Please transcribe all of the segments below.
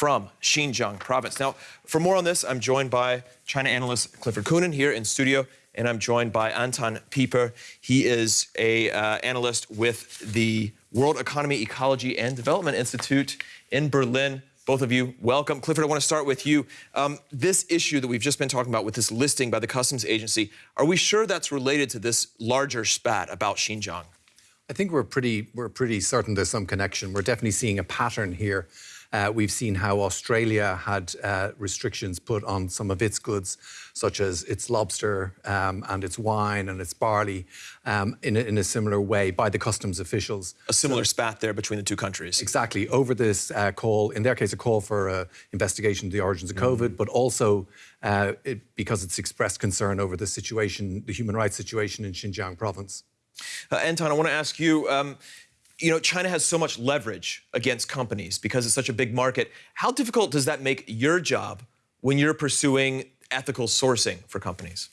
from Xinjiang province. Now, for more on this, I'm joined by China analyst Clifford Coonan here in studio, and I'm joined by Anton Pieper. He is a uh, analyst with the World Economy, Ecology, and Development Institute in Berlin. Both of you, welcome. Clifford, I want to start with you. Um, this issue that we've just been talking about with this listing by the Customs Agency, are we sure that's related to this larger spat about Xinjiang? I think we're pretty, we're pretty certain there's some connection. We're definitely seeing a pattern here. Uh, we've seen how Australia had uh, restrictions put on some of its goods, such as its lobster um, and its wine and its barley, um, in, a, in, a, similar way by the customs officials. A similar so, spat there between the two countries. Exactly. Over this uh, call, in their case, a call for an investigation of the origins of mm. COVID, but also uh, it, because it's expressed concern over the situation, the human rights situation in Xinjiang province. Uh, Anton, I want to ask you, um, you know, China has so much leverage against companies because it's such a big market. How difficult does that make your job when you're pursuing ethical sourcing for companies?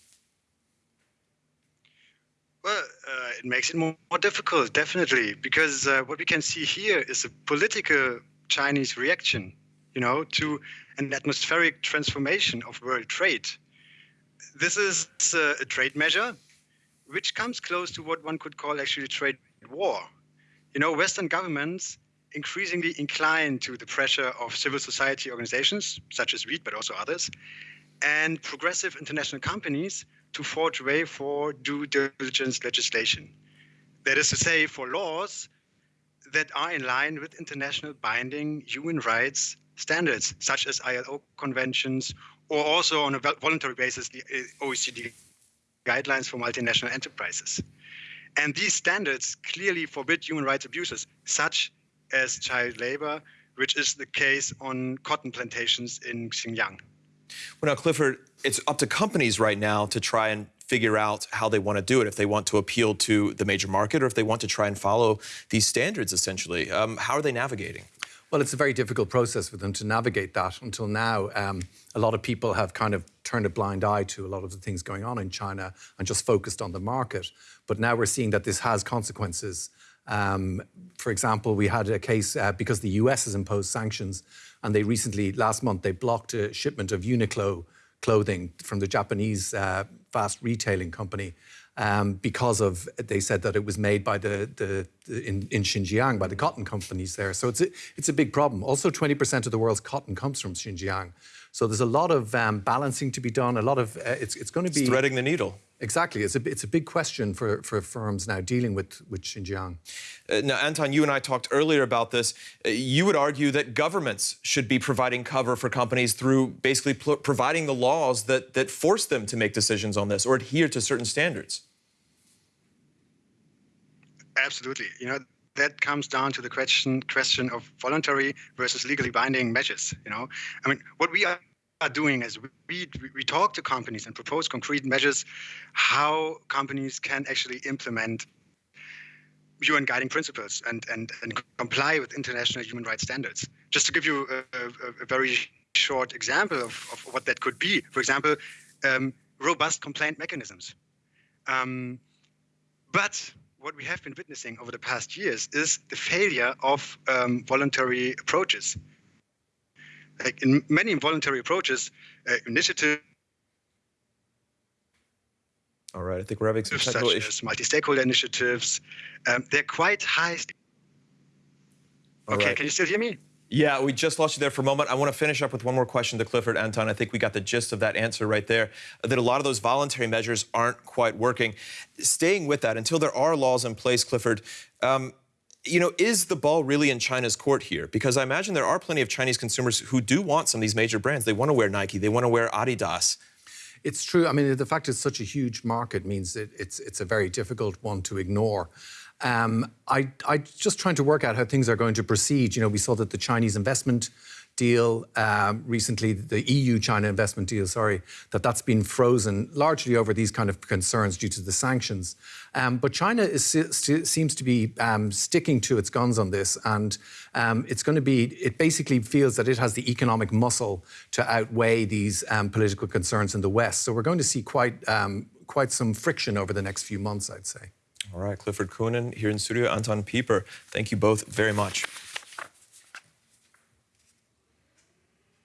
Well, uh, it makes it more, more, difficult, definitely, because uh, what we can see here is a political Chinese reaction, you know, to an atmospheric transformation of world trade. This is uh, a trade measure which comes close to what one could call actually trade war. You know, Western governments increasingly incline to the pressure of civil society organizations, such as WEED, but also others, and progressive international companies to forge way for due diligence legislation. That is to say, for laws that are in line with international binding human rights standards, such as ILO conventions, or also on a voluntary basis, the uh, OECD guidelines for multinational enterprises. And these standards clearly forbid human rights abuses, such as child labor, which is the case on cotton plantations in Xinjiang. Well, now, Clifford, it's up to companies right now to try and figure out how they want to do it, if they want to appeal to the major market or if they want to try and follow these standards, essentially. Um, how are they navigating? Well, it's a very difficult process for them to navigate that. Until now, um, a lot of people have kind of turned a blind eye to a lot of the things going on in China and just focused on the market. But now we're seeing that this has consequences. Um, for example, we had a case uh, because the US has imposed sanctions and they recently, last month, they blocked a shipment of Uniqlo clothing from the Japanese uh, fast retailing company um, because of they said that it was made by the, the, the in, in, Xinjiang by the cotton companies there. So it's a, it's a big problem. Also, 20% of the world's cotton comes from Xinjiang. So there's a lot of um, balancing to be done. A lot of uh, it's it's going to be it's threading the needle. Exactly, it's a it's a big question for for firms now dealing with with Xinjiang. Uh, now, Anton, you and I talked earlier about this. Uh, you would argue that governments should be providing cover for companies through basically providing the laws that that force them to make decisions on this or adhere to certain standards. Absolutely. You know, that comes down to the question question of voluntary versus legally binding measures. You know, I mean, what we are are doing is we, we talk to companies and propose concrete measures how companies can actually implement UN guiding principles and, and, and comply with international human rights standards. Just to give you a, a, a very short example of, of what that could be, for example, um, robust complaint mechanisms. Um, but what we have been witnessing over the past years is the failure of um, voluntary approaches. Like in many voluntary approaches, uh, initiatives. All right, I think we're having some technical issues. Multi-stakeholder initiatives, um, they're quite high. Okay, right. can you still hear me? Yeah, we just lost you there for a moment. I want to finish up with one more question to Clifford Anton. I think we got the gist of that answer right there, that a lot of those voluntary measures aren't quite working. Staying with that, until there are laws in place, Clifford, um, you know, is the ball really in China's court here? Because I imagine there are plenty of Chinese consumers who do want some of these major brands. They want to wear Nike, they want to wear Adidas. It's true. I mean, the fact it's such a huge market means that it's, it's a very difficult one to ignore. Um, I, I just trying to work out how things are going to proceed. You know, we saw that the Chinese investment deal um, recently, the EU-China investment deal, sorry, that that's been frozen largely over these kind of concerns due to the sanctions. Um, but China is, seems to be um, sticking to its guns on this, and um, it's going to be, it basically feels that it has the economic muscle to outweigh these um, political concerns in the West. So we're going to see quite, um, quite some friction over the next few months, I'd say. All right, Clifford Coonan here in studio, Anton Pieper. Thank you both very much.